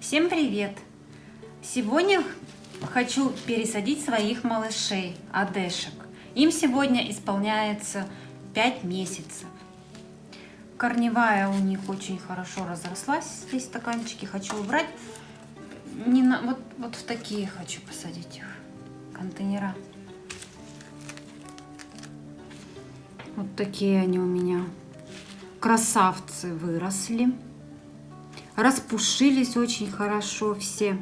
Всем привет! Сегодня хочу пересадить своих малышей, адешек. Им сегодня исполняется 5 месяцев. Корневая у них очень хорошо разрослась. Здесь стаканчики хочу убрать. Не на, вот, вот в такие хочу посадить их контейнера. Вот такие они у меня. Красавцы выросли. Распушились очень хорошо все.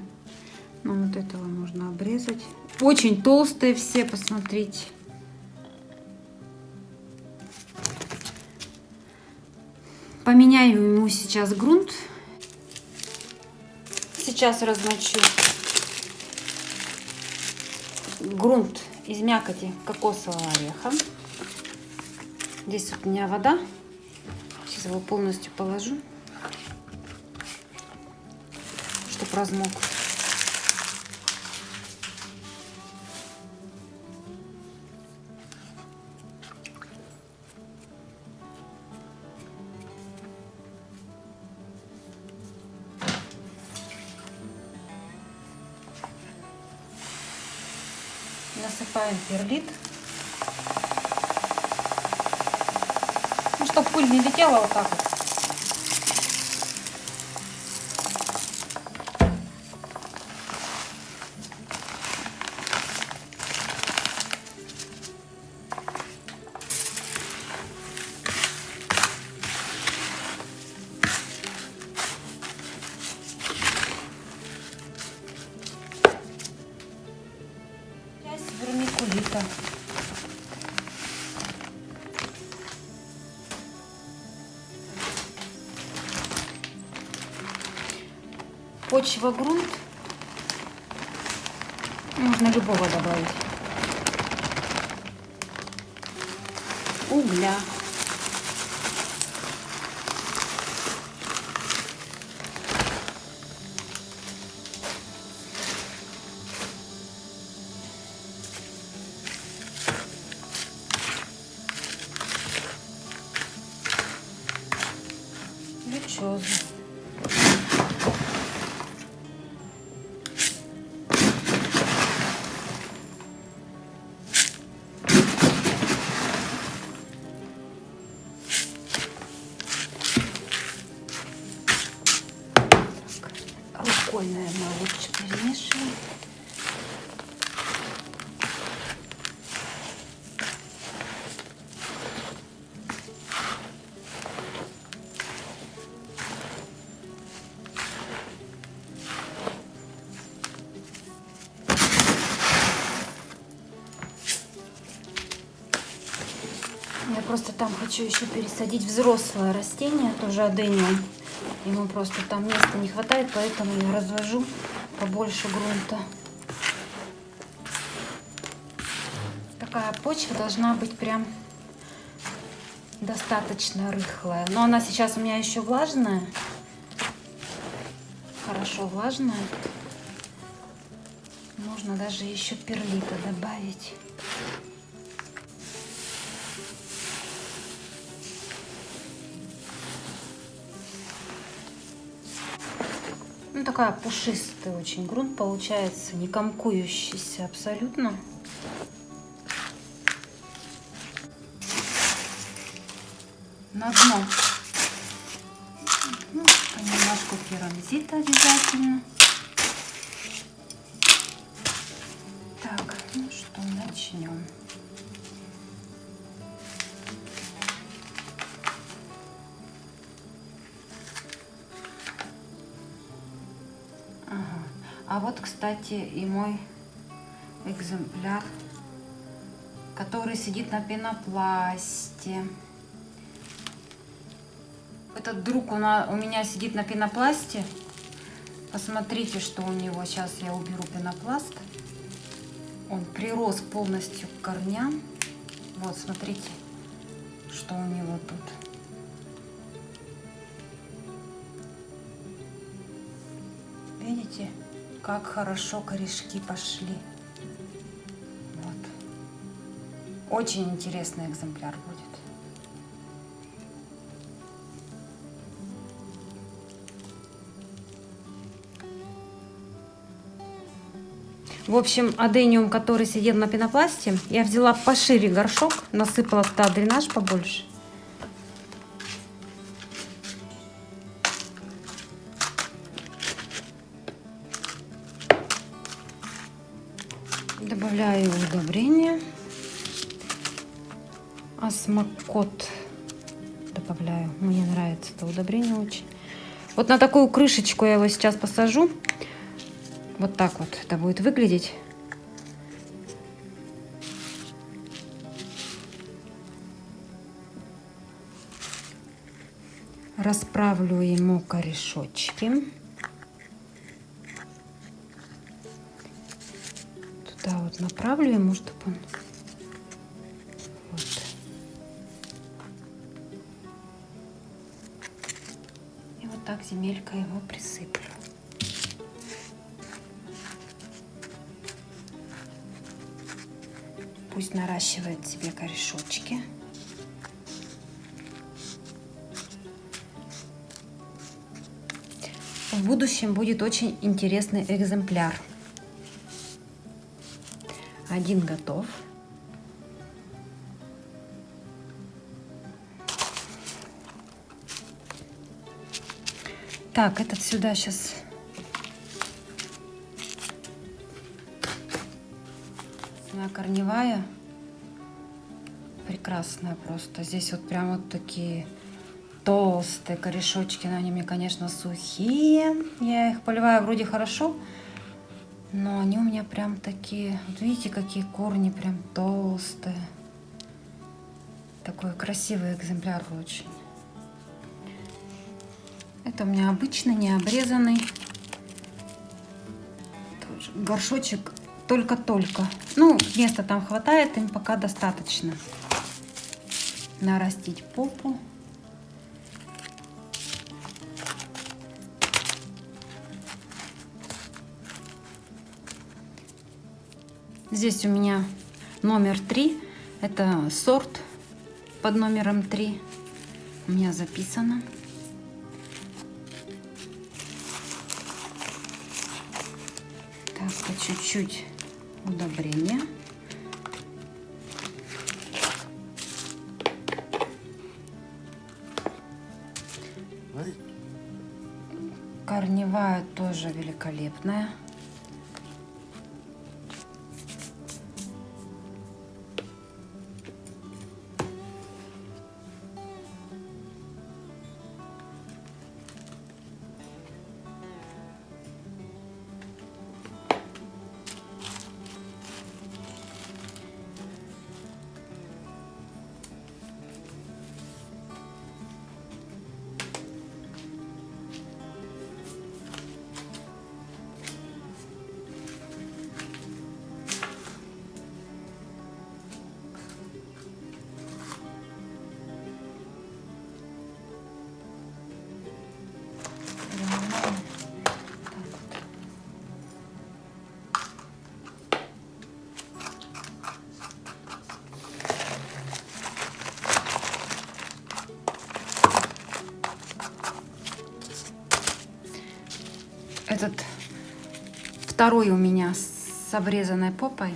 Ну, вот этого можно обрезать. Очень толстые все, посмотрите. Поменяю ему сейчас грунт. Сейчас размочу грунт из мякоти кокосового ореха. Здесь вот у меня вода. Сейчас его полностью положу, размок. Насыпаем перлит. Ну, чтобы пыль не летела вот так вот. Вермикулита. Почва грунт. Можно любого добавить. Угля. Рукой, наверное, лучше перемешивать. Я просто там хочу еще пересадить взрослое растение, тоже адениум. Ему просто там места не хватает, поэтому я развожу побольше грунта. Такая почва должна быть прям достаточно рыхлая. Но она сейчас у меня еще влажная. Хорошо влажная. Можно даже еще перлита добавить. Такая пушистый очень грунт получается, не комкующийся абсолютно. На дно. Ну, понемножку керамзита обязательно. А вот, кстати, и мой экземпляр, который сидит на пенопласте. Этот друг у, на, у меня сидит на пенопласте. Посмотрите, что у него. Сейчас я уберу пенопласт. Он прирос полностью к корням. Вот, смотрите, что у него тут. Видите, как хорошо корешки пошли. Вот. Очень интересный экземпляр будет. В общем, адениум, который сидел на пенопласте, я взяла пошире горшок, насыпала туда дренаж побольше. Вот на такую крышечку я его сейчас посажу. Вот так вот это будет выглядеть. Расправлю ему корешочки. Туда вот направлю ему, чтобы он... земелька его присыплю. Пусть наращивает себе корешочки. В будущем будет очень интересный экземпляр. Один готов. Так, этот сюда сейчас Она корневая. Прекрасная просто. Здесь вот прям вот такие толстые корешочки. Но они мне, конечно, сухие. Я их поливаю вроде хорошо. Но они у меня прям такие... Вот видите, какие корни прям толстые. Такой красивый экземпляр очень. Это у меня обычный, не обрезанный. Тоже горшочек только-только. Ну, места там хватает, им пока достаточно. Нарастить попу. Здесь у меня номер три. Это сорт под номером три. У меня записано. Чуть-чуть удобрения. Корневая тоже великолепная. Второй у меня с обрезанной попой.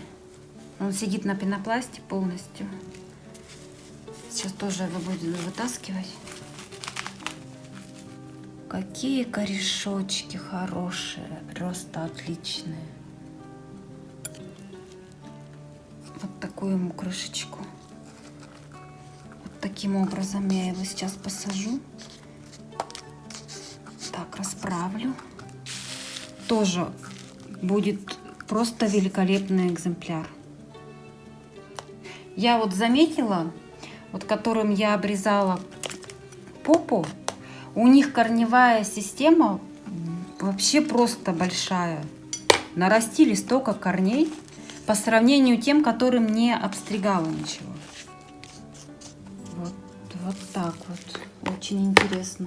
Он сидит на пенопласте полностью. Сейчас тоже его будем вытаскивать. Какие корешочки хорошие, роста отличные. Вот такую ему крышечку. Вот таким образом я его сейчас посажу. Так, расправлю тоже будет просто великолепный экземпляр. Я вот заметила, вот которым я обрезала попу, у них корневая система вообще просто большая. Нарастили столько корней по сравнению тем, которым не обстригала ничего. Вот, вот так вот. Очень интересно.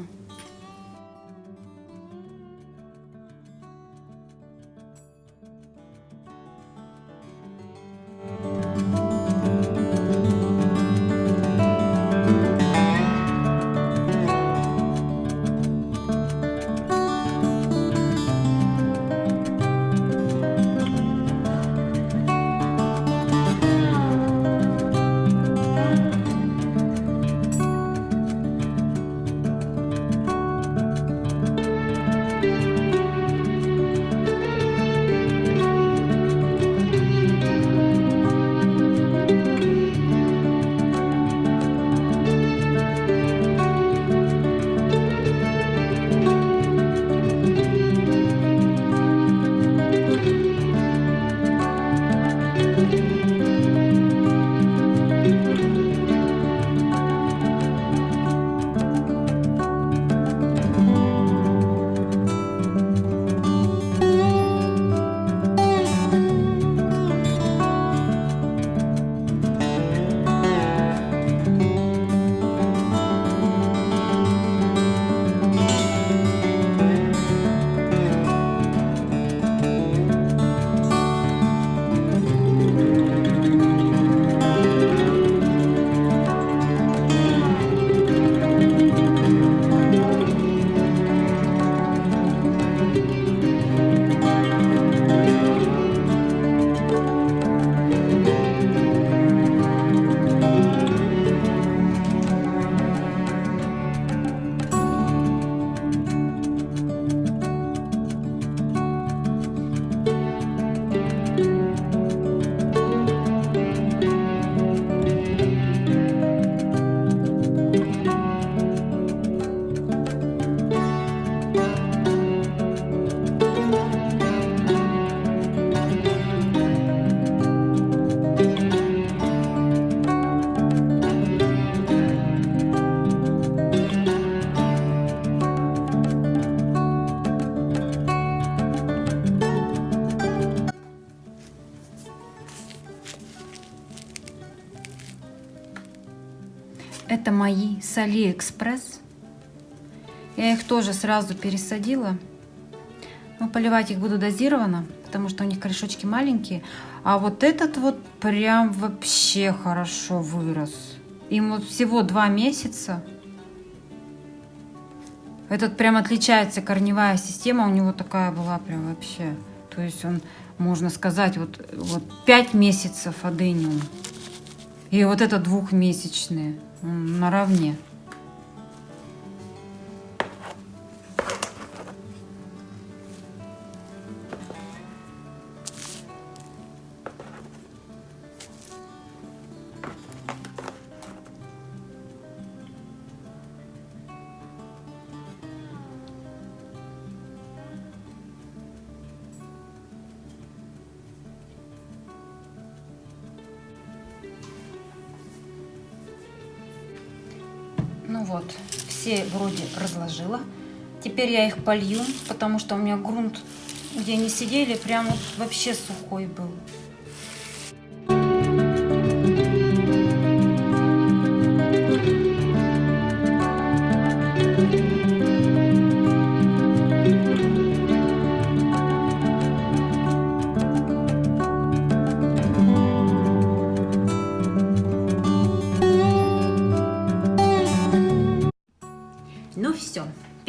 Мои с Алиэкспресс. Я их тоже сразу пересадила. Но поливать их буду дозированно, потому что у них корешочки маленькие. А вот этот вот прям вообще хорошо вырос. Им вот всего два месяца. Этот прям отличается корневая система, у него такая была прям вообще. То есть он, можно сказать, вот, вот 5 месяцев адениум. И вот это двухмесячные наравне. Вот, все вроде разложила. Теперь я их полью, потому что у меня грунт, где они сидели, прям вообще сухой был.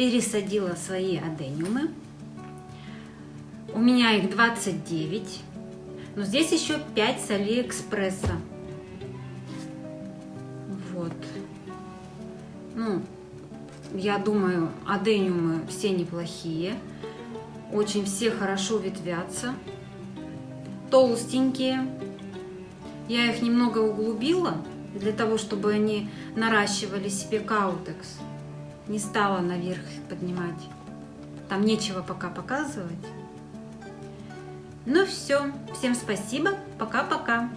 Пересадила свои адениумы. У меня их 29. Но здесь еще 5 с Алиэкспресса. Вот. Ну, я думаю, адениумы все неплохие. Очень все хорошо ветвятся. Толстенькие. Я их немного углубила, для того, чтобы они наращивали себе каутекс не стала наверх поднимать. Там нечего пока показывать. Ну все, всем спасибо, пока-пока.